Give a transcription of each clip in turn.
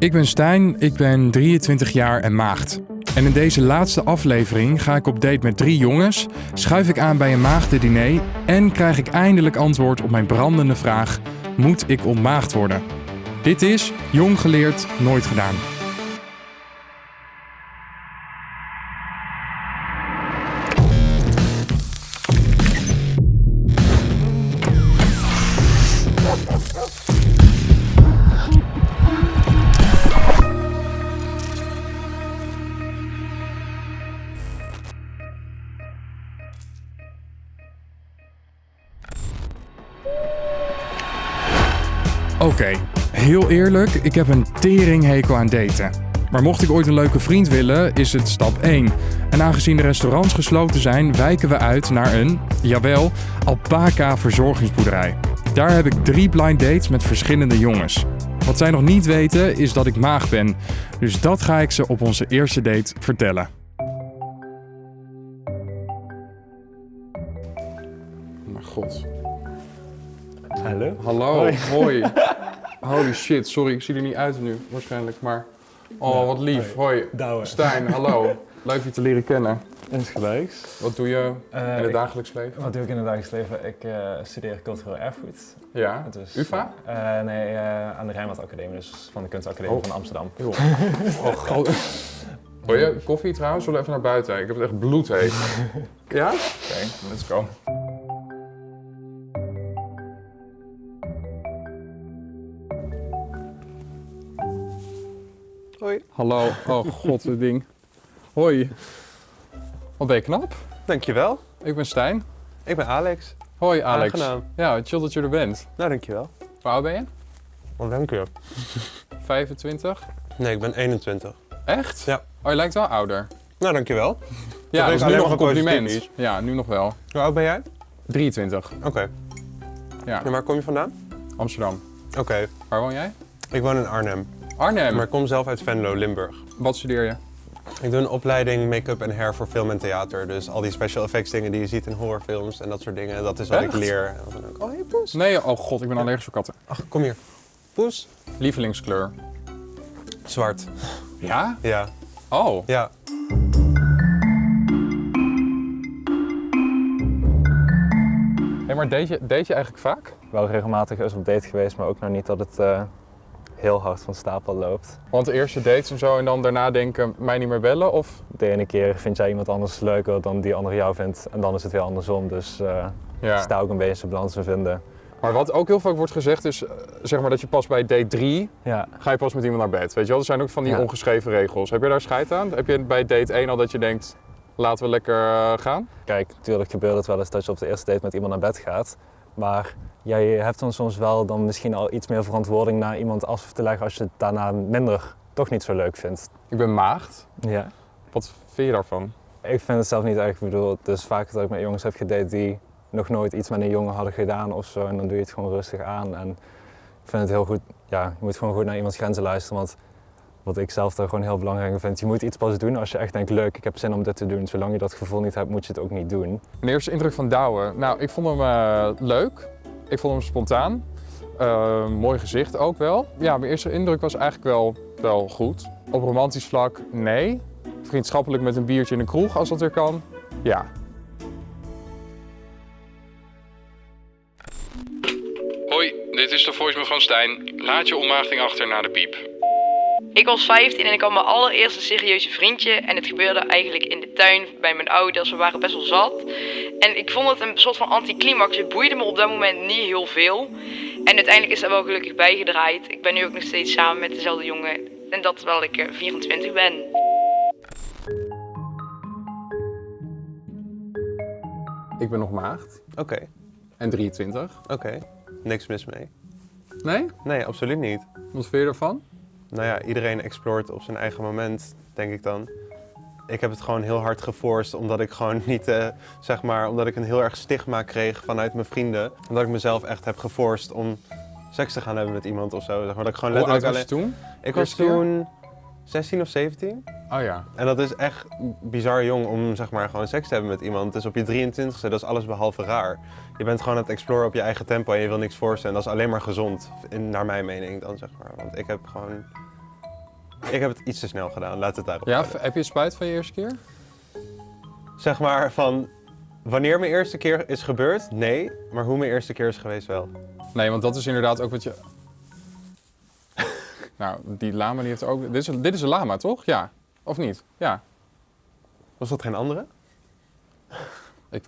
Ik ben Stijn, ik ben 23 jaar en maagd. En in deze laatste aflevering ga ik op date met drie jongens, schuif ik aan bij een maagdendiner en krijg ik eindelijk antwoord op mijn brandende vraag: moet ik ontmaagd worden? Dit is Jong geleerd, nooit gedaan. Heel eerlijk, ik heb een teringhekel aan daten. Maar mocht ik ooit een leuke vriend willen, is het stap 1. En aangezien de restaurants gesloten zijn, wijken we uit naar een, jawel, alpaca verzorgingsboerderij. Daar heb ik drie blind dates met verschillende jongens. Wat zij nog niet weten, is dat ik maag ben. Dus dat ga ik ze op onze eerste date vertellen. Mijn god. Hallo? Hallo, Hoi. hoi. Holy shit, sorry, ik zie er niet uit nu, waarschijnlijk, maar... Oh, Ja, wat lief. hoi. Hoi. Douwe. Stijn, hallo. Leuk je te leren kennen. Insgelijks. Wat doe je Eh, in het ik- dagelijks leven? Wat doe ik in het dagelijks leven? Ik eh, studeer cultureel erfgoed. Ja, Dus, UvA? eh, nee, eh, aan de Rijnwaard Academie, dus van de Kunstacademie Oh. van Amsterdam. Heel. Oh, god. Wil je koffie trouwens? Zullen we even naar buiten? Ik heb het echt bloedheet. ja? Oké, let's go. Hoi. Hallo. Oh god, dit ding. Hoi. Wat ben je knap? Dankjewel. Ik ben Stijn. Ik ben Alex. Hoi Alex. Aangenaam. Ja, chill dat je er bent. Nou, dankjewel. Hoe oud ben je? Wat dank je. 25? Nee, ik ben 21. Echt? Ja. Oh, je lijkt wel ouder. Nou, dankjewel. Ja, dat is nu nog een compliment. is. Ja, nu nog wel. Hoe oud ben jij? 23. Oké. Ja, En waar kom je vandaan? Amsterdam. Oké. Waar woon jij? Ik woon in Arnhem. Arnhem. Maar ik kom zelf uit Venlo, Limburg. Wat studeer je? Ik doe een opleiding make-up en hair voor film en theater. Dus al die special effects dingen die je ziet in horrorfilms en dat soort dingen. Dat is wat Echt? ik leer. En dan ook, oh, hey Poes. Nee, oh god, ik ben allergisch voor katten. Ach, kom hier. Poes. Lievelingskleur? Zwart. Ja? Ja. Oh. Ja. Hé, maar deed je, deed je eigenlijk vaak? Wel regelmatig eens op date geweest, maar ook nog niet dat het eh, heel hard van stapel loopt. Want de eerste dates en zo en dan daarna denken, mij niet meer bellen of? De ene keer vind jij iemand anders leuker dan die andere jou vindt en dan is het weer andersom. Dus eh Ja. sta ook een beetje balans in vinden. Maar wat ook heel vaak wordt gezegd is, eh, zeg maar dat je pas bij date 3 Ja, ga je pas met iemand naar bed. Weet je wel, er zijn ook van die Ja. ongeschreven regels. Heb je daar scheid aan? Heb je bij date 1 al dat je denkt, laten we lekker eh, gaan? Kijk, natuurlijk gebeurt het wel eens dat je op de eerste date met iemand naar bed gaat. Maar jij hebt dan soms wel dan misschien al iets meer verantwoording naar iemand af te leggen als je het daarna minder toch niet zo leuk vindt. Ik ben maagd. Ja. Wat vind je daarvan? Ik vind het zelf niet erg. Ik bedoel, het is vaak dat ik met jongens heb gedate die nog nooit iets met een jongen hadden gedaan of zo. En dan doe je het gewoon rustig aan. En ik vind het heel goed, ja, je moet gewoon goed naar iemands grenzen luisteren. Want wat ik zelf daar gewoon heel belangrijk in vind, je moet iets pas doen als je echt denkt, leuk, ik heb zin om dit te doen. Zolang je dat gevoel niet hebt, moet je het ook niet doen. Mijn eerste indruk van Douwe? Nou, ik vond hem eh, leuk. Ik vond hem spontaan. Eh, mooi gezicht ook wel. Ja, mijn eerste indruk was eigenlijk wel, wel goed. Op romantisch vlak, nee. Vriendschappelijk met een biertje in een kroeg, als dat weer kan, ja. Hoi, dit is de voicemail van Stijn. Laat je ontmaagding achter na de piep. Ik was 15 en ik had mijn allereerste serieuze vriendje. En het gebeurde eigenlijk in de tuin bij mijn ouders. We waren best wel zat. En ik vond het een soort van anticlimax. Het boeide me op dat moment niet heel veel. En uiteindelijk is dat wel gelukkig bijgedraaid. Ik ben nu ook nog steeds samen met dezelfde jongen. En dat terwijl ik eh, 24 ben. Ik ben nog maagd Oké. en 23. Oké. Niks mis mee. Nee? Nee, absoluut niet. Wat vind je ervan? Nou ja, iedereen exploreert op zijn eigen moment, denk ik dan. Ik heb het gewoon heel hard geforst, omdat ik gewoon niet, eh, zeg maar, omdat ik een heel erg stigma kreeg vanuit mijn vrienden. Omdat ik mezelf echt heb geforst om seks te gaan hebben met iemand of zo. Zeg maar dat ik gewoon Hoe oud was je toen? Ik was toen 16 of 17. Oh ja. En dat is echt bizar jong om zeg maar gewoon seks te hebben met iemand. Dus op je 23ste, dat is alles behalve raar. Je bent gewoon aan het exploren op je eigen tempo en je wil niks forsen. En dat is alleen maar gezond, in, naar mijn mening dan zeg maar. Want ik heb gewoon Ik heb het iets te snel gedaan, laat het daarop Ja, houden. heb je spijt van je eerste keer? Zeg maar van, wanneer mijn eerste keer is gebeurd, nee. Maar hoe mijn eerste keer is geweest, wel. Nee, want dat is inderdaad ook wat je... nou, die lama die heeft ook... Dit is, een, dit is een lama, toch? Ja. Of niet? Ja. Was dat geen andere? Ik...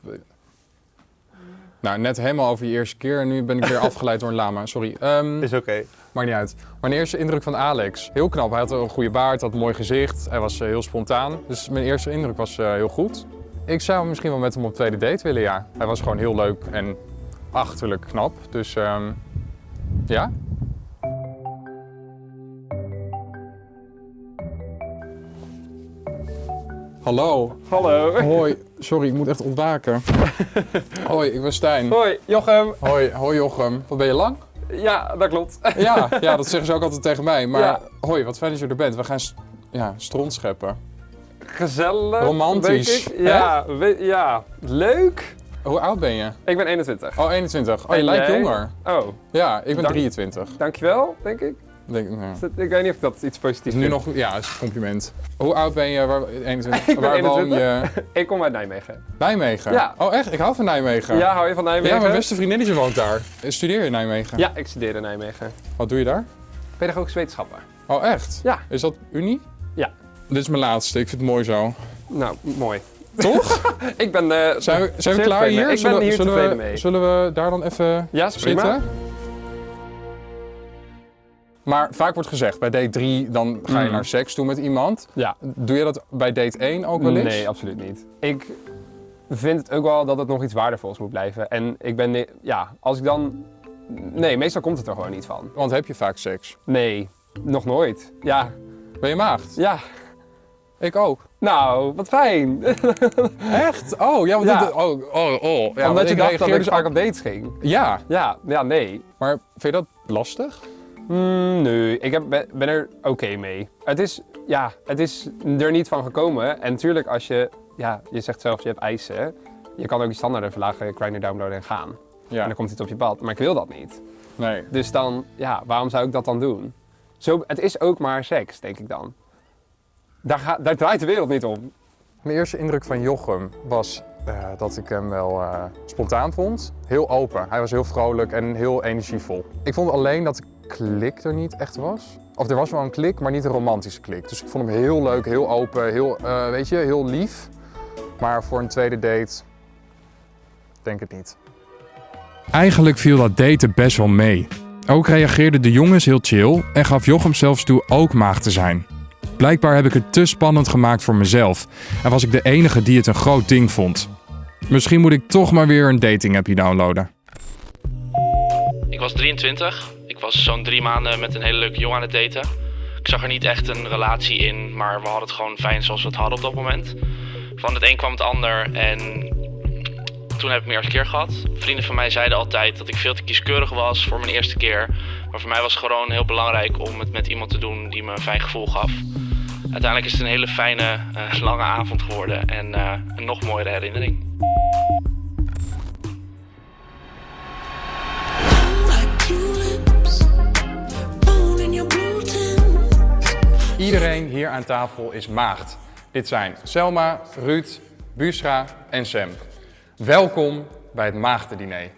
Nou, net helemaal over je eerste keer en nu ben ik weer afgeleid door een lama. Sorry. Ehm, Is oké. Maakt niet uit. Mijn eerste indruk van Alex. Heel knap. Hij had een goede baard, had een mooi gezicht. Hij was eh, heel spontaan. Dus mijn eerste indruk was eh, heel goed. Ik zou misschien wel met hem op tweede date willen, ja. Hij was gewoon heel leuk en achterlijk knap. Dus ehm, ja. Hallo. Hallo. Hoi. Sorry, ik moet echt ontwaken. Hoi, ik ben Stijn. Hoi, Jochem. Hoi, hoi Jochem. Wat ben je lang? Ja, dat klopt. Ja, ja, dat zeggen ze ook altijd tegen mij. Maar Ja. hoi, wat fijn dat je er bent. We gaan st- ja, stront scheppen. Gezellig. Romantisch. Ja, ja, leuk. Hoe oud ben je? Ik ben 21. Oh, 21. Oh, je lijkt jonger. Oh, Ja, ik ben Dank- 23. dankjewel, denk ik. Denk, nou, Ik weet niet of dat iets positiefs nu is. nog, ja, is een compliment. Hoe oud ben je? Waar, 21. Ik ben Waar woon 21. je? Ik kom uit Nijmegen. Nijmegen? Ja. Oh, echt? Ik hou van Nijmegen. Ja, hou je van Nijmegen? Ja, mijn beste vriendinnetje woont daar. Studeer je in Nijmegen? Ja, ik studeer in Nijmegen. Wat doe je daar? Pedagogische wetenschappen. Oh, echt? Ja. Is dat Unie? Ja. Dit is mijn laatste. Ik vind het mooi zo. Nou, mooi. Toch? Ik ben... eh, Zijn we, zijn we klaar hier? zullen, ben hier zullen tevreden we, mee. Zullen we daar dan even Ja, is prima. Maar vaak wordt gezegd, bij date 3 dan ga je Mm. naar seks toe met iemand. Ja. Doe je dat bij date 1 ook wel eens? Nee, absoluut niet. Ik vind het ook wel dat het nog iets waardevols moet blijven. En ik ben... Ja, als ik dan... Nee, meestal komt het er gewoon niet van. Want heb je vaak seks? Nee, nog nooit. Ja, Ben je maagd? ja. Ik ook. Nou, wat fijn. Echt? Oh, ja, want Ja. oh, oh, oh. Ja, Omdat je dacht dat ik dus vaak op dates ging. Ja, Ja, ja, nee. maar vind je dat lastig? Hmm, nee, ik heb, ben, ben er oké mee. Het is, ja, het is er niet van gekomen. En natuurlijk als je, ja, je zegt zelf, je hebt eisen. Je kan ook je standaarden verlagen, grinder, downloaden en gaan. En Ja, dan komt iets op je pad. Maar ik wil dat niet. nee. Dus dan, ja, waarom zou ik dat dan doen? Zo, het is ook maar seks, denk ik dan. Daar, ga, daar draait de wereld niet om. Mijn eerste indruk van Jochem was eh, dat ik hem wel eh, spontaan vond. Heel open. Hij was heel vrolijk en heel energievol. Ik vond alleen dat de klik er niet echt was. Of er was wel een klik, maar niet een romantische klik. Dus ik vond hem heel leuk, heel open, heel, eh, weet je, heel lief. Maar voor een tweede date, denk het niet. Eigenlijk viel dat daten best wel mee. Ook reageerden de jongens heel chill en gaf Jochem zelfs toe ook maag te zijn. Blijkbaar heb ik het te spannend gemaakt voor mezelf en was ik de enige die het een groot ding vond. Misschien moet ik toch maar weer een dating appje downloaden. Ik was 23. Was zo'n drie maanden met een hele leuke jongen aan het daten. Ik zag er niet echt een relatie in, maar we hadden het gewoon fijn zoals we het hadden op dat moment. Van het een kwam het ander en toen heb ik mijn eerste keer gehad. Vrienden van mij zeiden altijd dat ik veel te kieskeurig was voor mijn eerste keer. Maar voor mij was het gewoon heel belangrijk om het met iemand te doen die me een fijn gevoel gaf. Uiteindelijk is het een hele fijne, eh, lange avond geworden en eh, een nog mooiere herinnering. Iedereen hier aan tafel is maagd. Dit zijn Selma, Ruud, Busra en Sam. Welkom bij het Maagdendiner.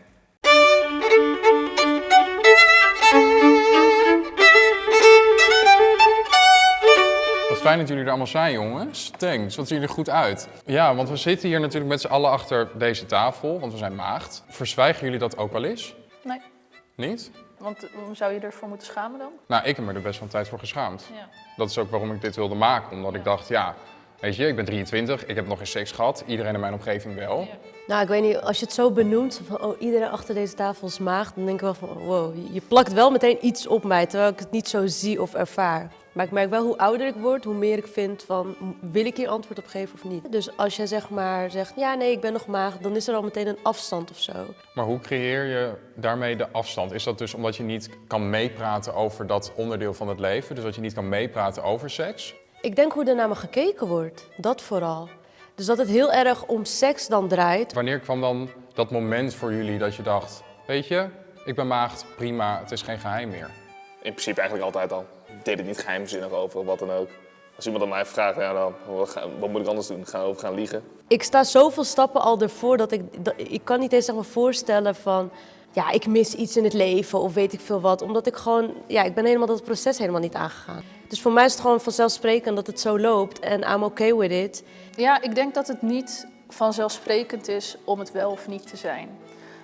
Wat fijn dat jullie er allemaal zijn, jongens. Thanks, wat zien jullie er goed uit. Ja, want we zitten hier natuurlijk met z'n allen achter deze tafel, want we zijn maagd. Verzwijgen jullie dat ook wel eens? Nee, Niet? Want waarom zou je ervoor moeten schamen dan? Nou, ik heb me er best wel een tijd voor geschaamd. Ja. Dat is ook waarom ik dit wilde maken. Omdat ik dacht, ja, weet je, ik ben 23, ik heb nog geen seks gehad. Iedereen in mijn omgeving wel. Nou, ik weet niet, als je het zo benoemt, van oh, iedereen achter deze tafel is maagd, dan denk ik wel van wow, je- plakt wel meteen iets op mij, terwijl ik het niet zo zie of ervaar. Maar ik merk wel hoe ouder ik word, hoe meer ik vind van, wil ik hier antwoord op geven of niet? Dus als jij zeg maar zegt, ja nee, ik ben nog maagd, dan is er al meteen een afstand of zo. Maar hoe creëer je daarmee de afstand? Is dat dus omdat je niet kan meepraten over dat onderdeel van het leven? Dus dat je niet kan meepraten over seks? Ik denk hoe er naar me gekeken wordt, dat vooral. Dus dat het heel erg om seks dan draait. Wanneer kwam dan dat moment voor jullie dat je dacht, weet je, ik ben maagd, prima, het is geen geheim meer? In principe eigenlijk altijd al. deed het niet geheimzinnig over of wat dan ook. Als iemand aan mij vraagt, ja, dan, wat, moet ik anders doen? Gaan we over gaan liegen? Ik sta zoveel stappen al ervoor dat ik, dat, ik kan niet eens zeg maar, voorstellen van... Ja, ik mis iets in het leven of weet ik veel wat. Omdat ik gewoon, ja, ik ben helemaal dat proces helemaal niet aangegaan. Dus voor mij is het gewoon vanzelfsprekend dat het zo loopt en I'm okay with it. Ja, ik denk dat het niet vanzelfsprekend is om het wel of niet te zijn.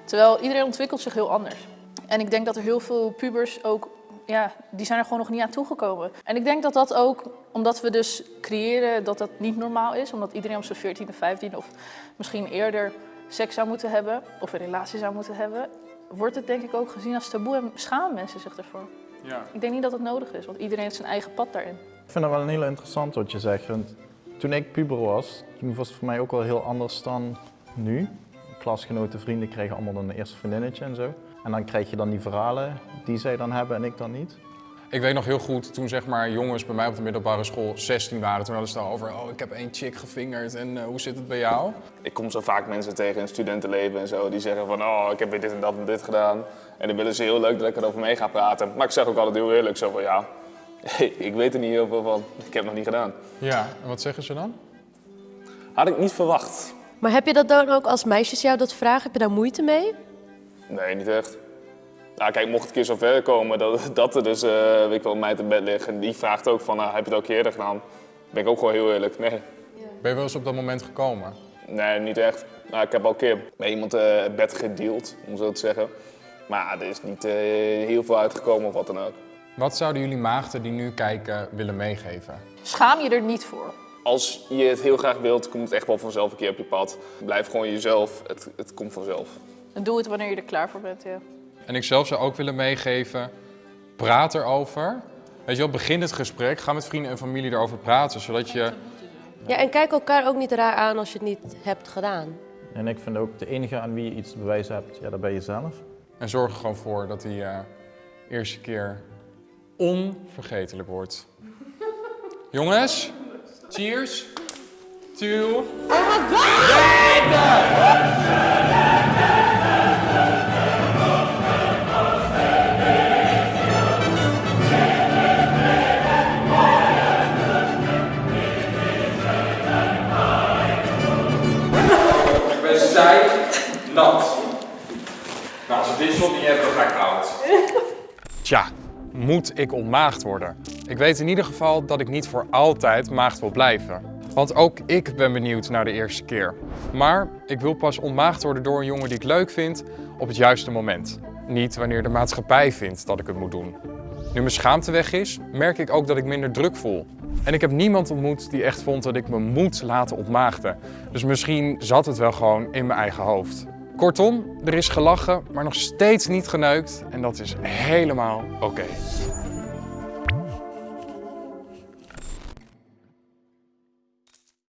Terwijl iedereen ontwikkelt zich heel anders. En ik denk dat er heel veel pubers ook, ja, die zijn er gewoon nog niet aan toegekomen. En ik denk dat dat ook, omdat we dus creëren dat dat niet normaal is, omdat iedereen op zijn 14e, 15e of misschien eerder seks zou moeten hebben of een relatie zou moeten hebben, wordt het denk ik ook gezien als taboe en schamen mensen zich ervoor. Ja. Ik denk niet dat het nodig is, want iedereen heeft zijn eigen pad daarin. Ik vind dat wel een heel interessant wat je zegt. Want toen ik puber was, toen was het voor mij ook wel heel anders dan nu. Klasgenoten, vrienden kregen allemaal dan een eerste vriendinnetje en zo. En dan krijg je dan die verhalen die zij dan hebben en ik dan niet. Ik weet nog heel goed, toen zeg maar jongens bij mij op de middelbare school 16 waren, toen hadden ze het al over, oh ik heb één chick gevingerd en eh, hoe zit het bij jou? Ik kom zo vaak mensen tegen in het studentenleven en zo, die zeggen van, oh, ik heb weer dit en dat en dit gedaan. En dan willen ze heel leuk dat ik erover mee ga praten. Maar ik zeg ook altijd heel eerlijk zo van, ja, ik weet er niet heel veel van. Ik heb het nog niet gedaan. Ja, en wat zeggen ze dan? Had ik niet verwacht. Maar heb je dat dan ook als meisjes jou dat vragen? Heb je daar moeite mee? Nee, niet echt. Nou, kijk, mocht het een keer zo ver komen dat, dat er dus, eh weet ik wel, een meid in bed ligt en die vraagt ook van, nou, heb je het ook eerder gedaan? ben ik ook gewoon heel eerlijk. Nee, Ben je wel eens op dat moment gekomen? nee niet echt. Nou, ik heb al een keer met iemand eh, het bed gedeeld, om zo te zeggen. Maar er is niet eh, heel veel uitgekomen of wat dan ook. Wat zouden jullie maagden die nu kijken willen meegeven? Schaam je er niet voor. Als je het heel graag wilt, komt het echt wel vanzelf een keer op je pad. Blijf gewoon jezelf, het, het komt vanzelf. En doe het wanneer je er klaar voor bent, ja. En ik zelf zou ook willen meegeven, praat erover. Weet je wel, begin het gesprek, ga met vrienden en familie erover praten, zodat je... Ja, en kijk elkaar ook niet raar aan als je het niet hebt gedaan. En ik vind ook de enige aan wie je iets te bewijzen hebt, ja, dat ben je zelf. En zorg er gewoon voor dat die eh, eerste keer onvergetelijk wordt. Jongens, cheers to... Ik moet ik ontmaagd worden? Ik weet in ieder geval dat ik niet voor altijd maagd wil blijven. Want ook ik ben benieuwd naar de eerste keer. Maar ik wil pas ontmaagd worden door een jongen die ik leuk vind op het juiste moment. Niet wanneer de maatschappij vindt dat ik het moet doen. Nu mijn schaamte weg is, merk ik ook dat ik minder druk voel. En ik heb niemand ontmoet die echt vond dat ik me moet laten ontmaagden. Dus misschien zat het wel gewoon in mijn eigen hoofd. Kortom, er is gelachen, maar nog steeds niet geneukt. En dat is helemaal oké.